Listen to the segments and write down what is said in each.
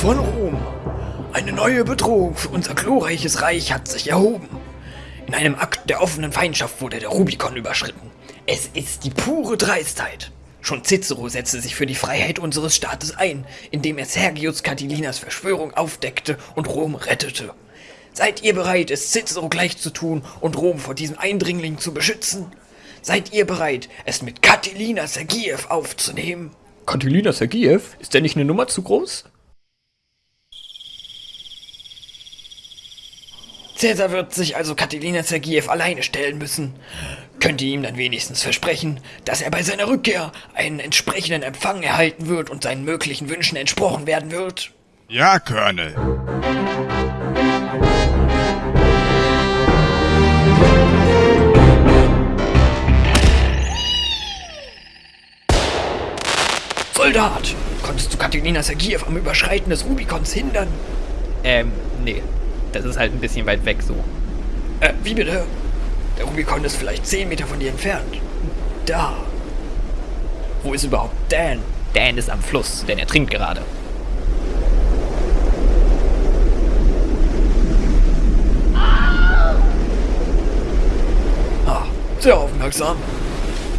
von Rom. Eine neue Bedrohung für unser glorreiches Reich hat sich erhoben. In einem Akt der offenen Feindschaft wurde der Rubikon überschritten. Es ist die pure Dreistheit. Schon Cicero setzte sich für die Freiheit unseres Staates ein, indem er Sergius Catilinas Verschwörung aufdeckte und Rom rettete. Seid ihr bereit, es Cicero gleich zu tun und Rom vor diesem Eindringling zu beschützen? Seid ihr bereit, es mit Catilina Sergiev aufzunehmen? Catilina Sergiev? Ist der nicht eine Nummer zu groß? Cäsar wird sich also Catilina Sergiev alleine stellen müssen. Könnt ihr ihm dann wenigstens versprechen, dass er bei seiner Rückkehr einen entsprechenden Empfang erhalten wird und seinen möglichen Wünschen entsprochen werden wird? Ja, Colonel. Soldat! Konntest du Catilina Sergiev am Überschreiten des Rubikons hindern? Ähm, nee. Das ist halt ein bisschen weit weg so. Äh, wie bitte? Der Rubikon ist vielleicht 10 Meter von dir entfernt. Da. Wo ist überhaupt Dan? Dan ist am Fluss, denn er trinkt gerade. Ah, sehr aufmerksam.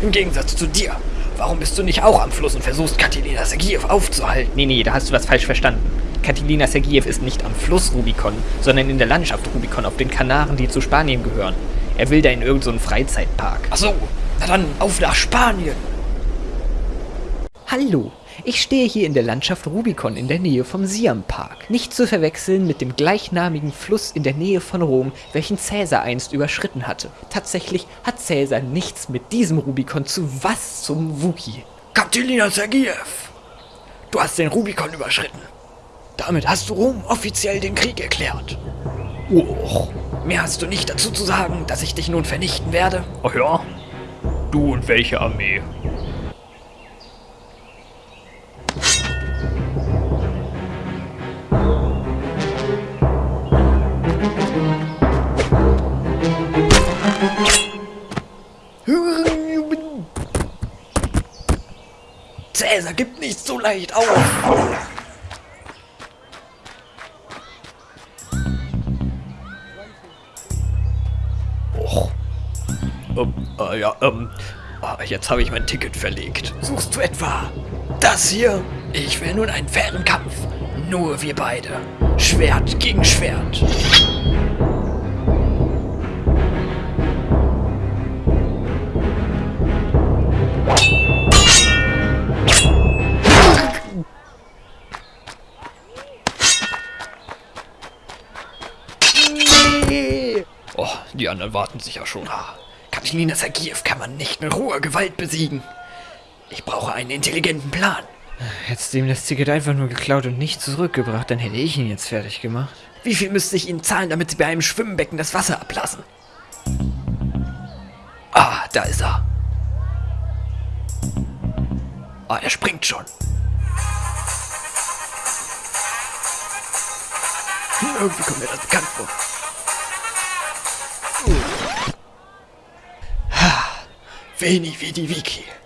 Im Gegensatz zu dir. Warum bist du nicht auch am Fluss und versuchst Catilina Sergiev aufzuhalten? Nee, nee, da hast du was falsch verstanden. Katilina Sergiev ist nicht am Fluss Rubikon, sondern in der Landschaft Rubikon auf den Kanaren, die zu Spanien gehören. Er will da in irgendeinen so Freizeitpark. Ach so, na dann auf nach Spanien. Hallo, ich stehe hier in der Landschaft Rubikon in der Nähe vom Siam Park. Nicht zu verwechseln mit dem gleichnamigen Fluss in der Nähe von Rom, welchen Cäsar einst überschritten hatte. Tatsächlich hat Cäsar nichts mit diesem Rubikon zu was zum Wookie. Catilina Sergiev, du hast den Rubikon überschritten. Damit hast du Rom offiziell den Krieg erklärt. Oh, mehr hast du nicht dazu zu sagen, dass ich dich nun vernichten werde? Ach ja? Du und welche Armee? Cäsar gibt nicht so leicht auf. Ähm, äh, ja, ähm, äh, jetzt habe ich mein Ticket verlegt. Suchst du etwa das hier? Ich will nun einen fairen Kampf. Nur wir beide. Schwert gegen Schwert. Oh, die anderen warten sicher schon. Katilina Sergiev kann man nicht mit roher Gewalt besiegen. Ich brauche einen intelligenten Plan. Hättest du ihm das Ticket einfach nur geklaut und nicht zurückgebracht, dann hätte ich ihn jetzt fertig gemacht. Wie viel müsste ich Ihnen zahlen, damit Sie bei einem Schwimmbecken das Wasser ablassen? Ah, da ist er. Ah, er springt schon. Irgendwie kommt mir das bekannt vor. Veni vidi vici.